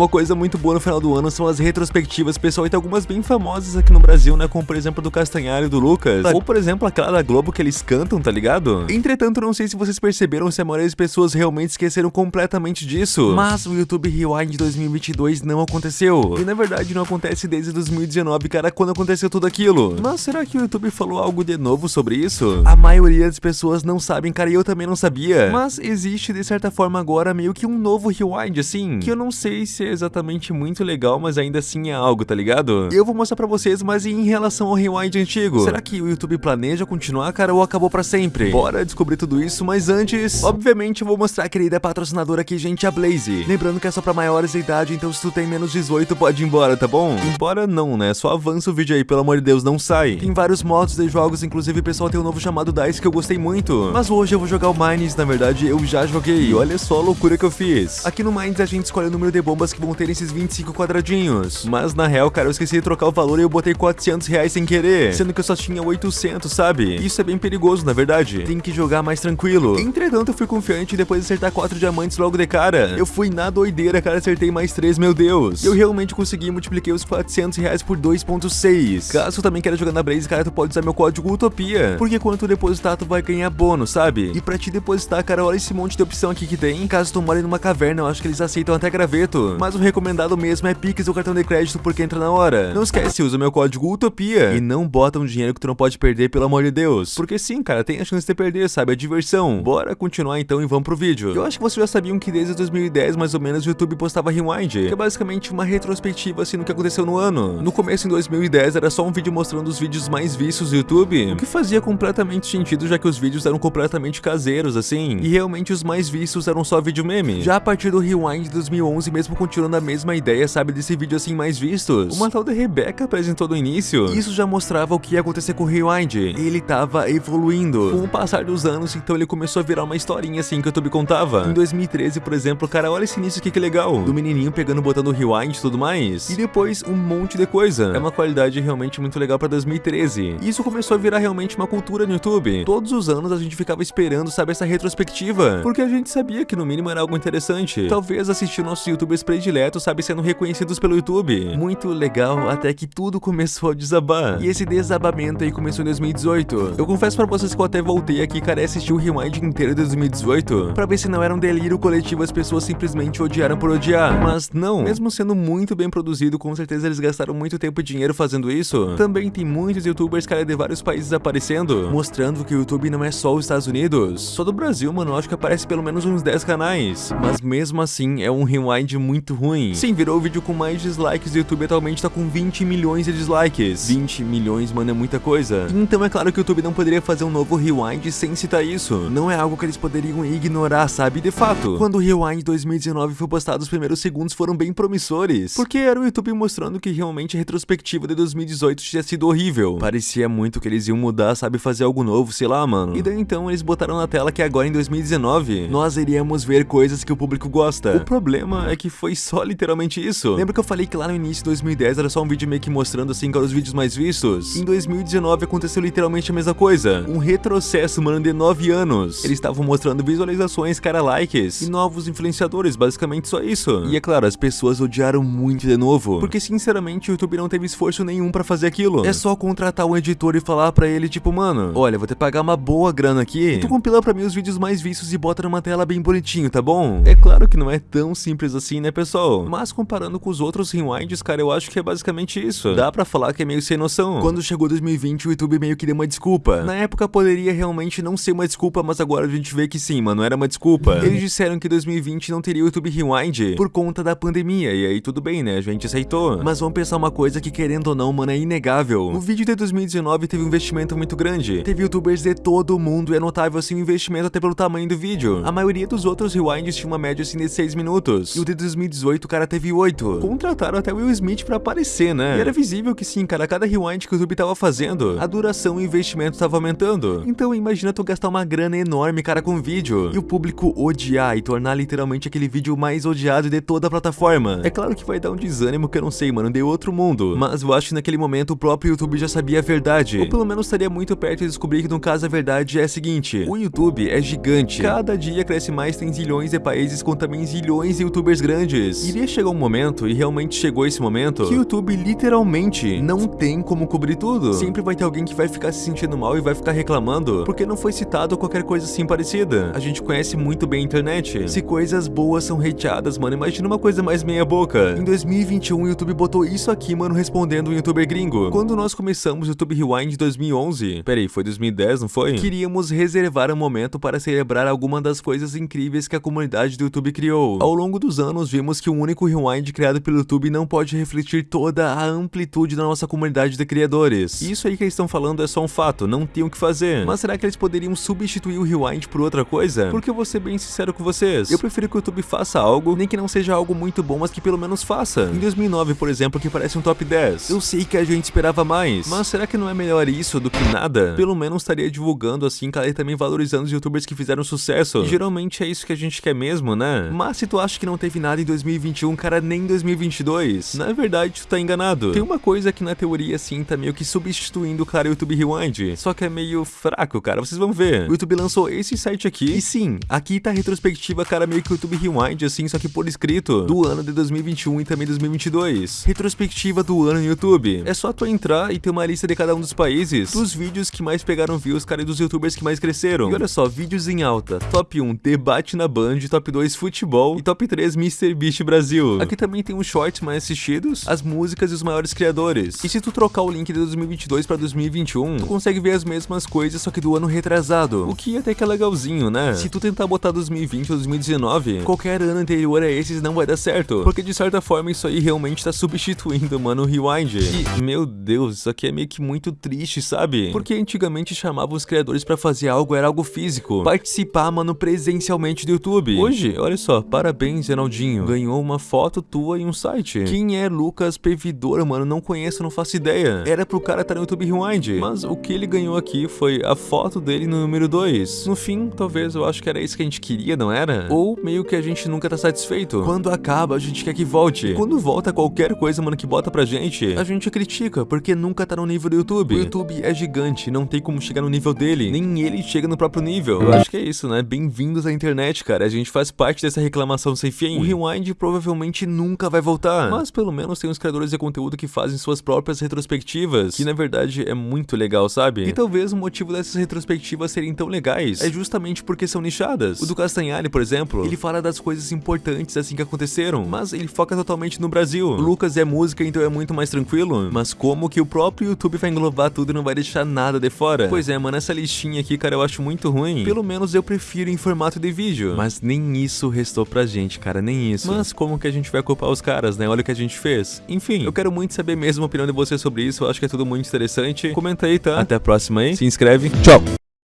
Uma coisa muito boa no final do ano são as retrospectivas, pessoal, e tem algumas bem famosas aqui no Brasil, né, como por exemplo do Castanhari e do Lucas, ou por exemplo aquela da Globo que eles cantam, tá ligado? Entretanto, não sei se vocês perceberam se a maioria das pessoas realmente esqueceram completamente disso, mas o YouTube Rewind 2022 não aconteceu, e na verdade não acontece desde 2019, cara, quando aconteceu tudo aquilo. Mas será que o YouTube falou algo de novo sobre isso? A maioria das pessoas não sabem, cara, e eu também não sabia, mas existe de certa forma agora meio que um novo Rewind, assim, que eu não sei se é exatamente muito legal, mas ainda assim é algo, tá ligado? Eu vou mostrar pra vocês, mas em relação ao Rewind antigo, será que o YouTube planeja continuar, cara, ou acabou pra sempre? Bora descobrir tudo isso, mas antes, obviamente eu vou mostrar a querida patrocinadora aqui, gente, a Blaze. Lembrando que é só pra maiores de idade, então se tu tem menos 18, pode ir embora, tá bom? Embora não, né? Só avança o vídeo aí, pelo amor de Deus, não sai. Tem vários modos de jogos, inclusive o pessoal tem um novo chamado DICE que eu gostei muito. Mas hoje eu vou jogar o Mines, na verdade eu já joguei. E olha só a loucura que eu fiz. Aqui no Mines a gente escolhe o número de bombas que vão ter esses 25 quadradinhos. Mas na real, cara, eu esqueci de trocar o valor e eu botei 400 reais sem querer. Sendo que eu só tinha 800, sabe? Isso é bem perigoso, na verdade. Tem que jogar mais tranquilo. Entretanto, eu fui confiante e depois de acertar 4 diamantes logo de cara. Eu fui na doideira, cara, acertei mais 3, meu Deus. Eu realmente consegui e multipliquei os 400 reais por 2.6. Caso também queira jogar na Blaze, cara, tu pode usar meu código Utopia. Porque quando tu depositar, tu vai ganhar bônus, sabe? E pra te depositar, cara, olha esse monte de opção aqui que tem. Caso tu more numa caverna, eu acho que eles aceitam até graveto. Mas o recomendado mesmo é Pix ou cartão de crédito porque entra na hora. Não esquece, usa meu código Utopia. E não bota um dinheiro que tu não pode perder, pelo amor de Deus. Porque sim, cara, tem a chance de perder, sabe? É diversão. Bora continuar então e vamos pro vídeo. Eu acho que vocês já sabiam que desde 2010, mais ou menos, o YouTube postava Rewind. Que é basicamente uma retrospectiva, assim, no que aconteceu no ano. No começo, em 2010, era só um vídeo mostrando os vídeos mais vistos do YouTube. O que fazia completamente sentido, já que os vídeos eram completamente caseiros, assim. E realmente os mais vistos eram só vídeo meme. Já a partir do Rewind de 2011, mesmo continuando a mesma ideia, sabe, desse vídeo assim mais vistos, uma tal de Rebecca apresentou no início. Isso já mostrava o que ia acontecer com o Rewind. Ele tava evoluindo. Com o passar dos anos, então ele começou a virar uma historinha assim que o YouTube contava. Em 2013, por exemplo, cara, olha esse início aqui que legal. Do menininho pegando, botando Rewind e tudo mais. E depois um monte de coisa. É uma qualidade realmente muito legal pra 2013. E isso começou a virar realmente uma cultura no YouTube. Todos os anos a gente ficava esperando, sabe, essa retrospectiva. Porque a gente sabia que no mínimo era algo interessante. Talvez assistir nossos youtubers prediletos, sabe, sendo reconhecidos pelo YouTube. Muito legal, até que tudo começou a desabar. E esse desabamento aí começou em 2018. Eu confesso pra vocês que eu até voltei aqui, cara, e assisti o Rewind inteiro de 2018, pra ver se não era um delírio coletivo as pessoas simplesmente odiaram por odiar. Mas não, mesmo sendo muito bem produzido, com certeza eles gastaram muito tempo e dinheiro fazendo isso. Também tem muitos youtubers, cara, de vários países aparecendo, mostrando que o YouTube não é só os Estados Unidos. Só do Brasil, mano, acho que aparece pelo menos uns 10 canais. Mas mesmo assim, é um rewind muito ruim. Sim, virou o vídeo com mais dislikes do YouTube, atualmente tá com 20 milhões de dislikes. 20 milhões, mano, é muita coisa. Então é claro que o YouTube não poderia fazer um novo rewind sem citar isso. Não é algo que eles poderiam ignorar, sabe? De fato, quando o Rewind 2019 foi postado, os primeiros segundos foram bem promissores. Porque era o YouTube mostrando que realmente a retrospectiva de 2018 tinha sido horrível. Parecia muito que eles iam mudar, sabe? Fazer algo novo, sei lá, mano. E daí então eles botaram na tela que agora em 2019 nós iríamos ver coisas que o público gosta. O problema é que foi só literalmente isso. Lembra que eu falei que lá no início de 2010 era só um vídeo meio que mostrando assim quais os vídeos mais vistos? Em 2019 aconteceu literalmente a mesma coisa. Um retrocesso, mano, de 9 anos. Eles estavam mostrando visualizações, cara, likes e novos influenciadores, basicamente só isso. E é claro, as pessoas odiaram muito de novo, porque sinceramente o YouTube não teve esforço nenhum pra fazer aquilo. É só contratar um editor e falar pra ele, tipo, mano, olha, vou ter que pagar uma boa grana aqui, e tu compila pra mim os vídeos mais vistos e bota numa tela bem bonitinho, tá bom? É claro que não é tão simples assim, né, pessoal? Mas comparando com os outros rewinds, cara, eu acho que é basicamente isso. Dá pra falar que é meio sem noção. Quando chegou 2020, o YouTube meio que deu uma desculpa. Na época poderia realmente não ser uma desculpa, mas agora a gente vê que sim, mano, era uma desculpa. Eles disseram que 2020 não teria o YouTube Rewind por conta da pandemia, e aí tudo bem, né, a gente aceitou. Mas vamos pensar uma coisa que querendo ou não, mano, é inegável. O vídeo de 2019 teve um investimento muito grande. Teve youtubers de todo o mundo e é notável assim o investimento até pelo tamanho do vídeo. A maioria dos outros rewinds tinha uma média assim de 6 minutos. E o de 2018 o cara teve 8. Contrataram até Will Smith pra aparecer, né? E era visível que sim, cara, cada rewind que o YouTube tava fazendo, a duração e o investimento tava aumentando. Então imagina tu gastar uma grana enorme, cara, com vídeo. E o público odiar e tornar literalmente aquele vídeo mais odiado de toda a plataforma. É claro que vai dar um desânimo que eu não sei, mano, de outro mundo. Mas eu acho que naquele momento o próprio YouTube já sabia a verdade. Ou pelo menos estaria muito perto de descobrir que no caso a verdade é a seguinte. O YouTube é gigante. Cada dia cresce mais, tem zilhões de países com também zilhões de youtubers grandes. Criadores. Iria chegar um momento, e realmente chegou esse momento, que o YouTube literalmente não tem como cobrir tudo. Sempre vai ter alguém que vai ficar se sentindo mal e vai ficar reclamando porque não foi citado qualquer coisa assim parecida. A gente conhece muito bem a internet. Se coisas boas são hateadas, mano, imagina uma coisa mais meia boca. Em 2021, o YouTube botou isso aqui, mano, respondendo um youtuber gringo. Quando nós começamos o YouTube Rewind 2011, peraí, foi 2010, não foi? Queríamos reservar um momento para celebrar alguma das coisas incríveis que a comunidade do YouTube criou. Ao longo dos anos, vimos que um único Rewind criado pelo YouTube não pode refletir toda a amplitude da nossa comunidade de criadores. Isso aí que eles estão falando é só um fato, não tem o que fazer. Mas será que eles poderiam substituir o Rewind por outra coisa? Porque eu vou ser bem sincero com vocês, eu prefiro que o YouTube faça algo, nem que não seja algo muito bom, mas que pelo menos faça. Em 2009, por exemplo, que parece um top 10. Eu sei que a gente esperava mais, mas será que não é melhor isso do que nada? Pelo menos estaria divulgando assim, cara, e também valorizando os youtubers que fizeram sucesso. E geralmente é isso que a gente quer mesmo, né? Mas se tu acha que não teve nada em 2021, cara, nem em 2022, na verdade tu tá enganado. Tem uma coisa que na teoria assim tá meio que substituindo o cara YouTube Rewind, só que é meio fraco, cara, vocês vão ver. O YouTube lançou esse site aqui, e sim, aqui tá a retrospectiva, cara, meio que o YouTube Rewind, assim, só que por escrito, do ano de 2021 e também 2022. Retrospectiva do ano no YouTube. É só tu entrar e ter uma lista de cada um dos países, dos vídeos que mais pegaram views, cara, e dos youtubers que mais cresceram. E olha só, vídeos em alta. Top 1, debate na Band, top 2, futebol e top 3, Mr. Beast Brasil. Aqui também tem os shorts mais assistidos, as músicas e os maiores criadores. E se tu trocar o link de 2022 pra 2021, tu consegue ver as mesmas coisas, só que do ano retrasado. O que até que é legalzinho, né? Se tu tentar botar 2020 ou 2019, qualquer ano anterior a esses não vai dar certo. Porque de certa forma isso aí realmente tá substituindo, mano, o Rewind. E, meu Deus, isso aqui é meio que muito triste, sabe? Porque antigamente chamavam os criadores pra fazer algo, era algo físico. Participar, mano, presencialmente do YouTube. Hoje, olha só, parabéns, Renaldinho. Ganhou uma foto tua em um site. Quem é Lucas Pevidor, mano? Não conheço, não faço ideia. Era pro cara estar tá no YouTube Rewind. Mas o que ele ganhou aqui foi a foto dele no número 2. No fim, talvez eu acho que era isso que a gente queria, não era? Ou meio que a gente nunca tá satisfeito. Quando acaba, a gente quer que volte. Quando volta qualquer coisa, mano, que bota pra gente, a gente critica, porque nunca tá no nível do YouTube. O YouTube é gigante, não tem como chegar no nível dele. Nem ele chega no próprio nível. Eu acho que é isso, né? Bem-vindos à internet, cara. A gente faz parte dessa reclamação sem fim. O Rewind provavelmente nunca vai voltar. Mas pelo menos tem os criadores de conteúdo que fazem suas próprias retrospectivas, que na verdade é muito legal, sabe? E talvez o motivo dessas retrospectivas serem tão legais é justamente porque são nichadas. O do Castanhari, por exemplo, ele fala das coisas importantes assim que aconteceram, mas ele foca totalmente no Brasil. O Lucas é música, então é muito mais tranquilo. Mas como que o próprio YouTube vai englobar tudo e não vai deixar nada de fora? Pois é, mano, essa listinha aqui, cara, eu acho muito ruim. Pelo menos eu prefiro em formato de vídeo. Mas nem isso restou pra gente, cara, nem isso. Mas como que a gente vai culpar os caras, né? Olha o que a gente fez. Enfim, eu quero muito saber mesmo a opinião de vocês sobre isso. Eu acho que é tudo muito interessante. Comenta aí, tá? Até a próxima aí. Se inscreve. Tchau!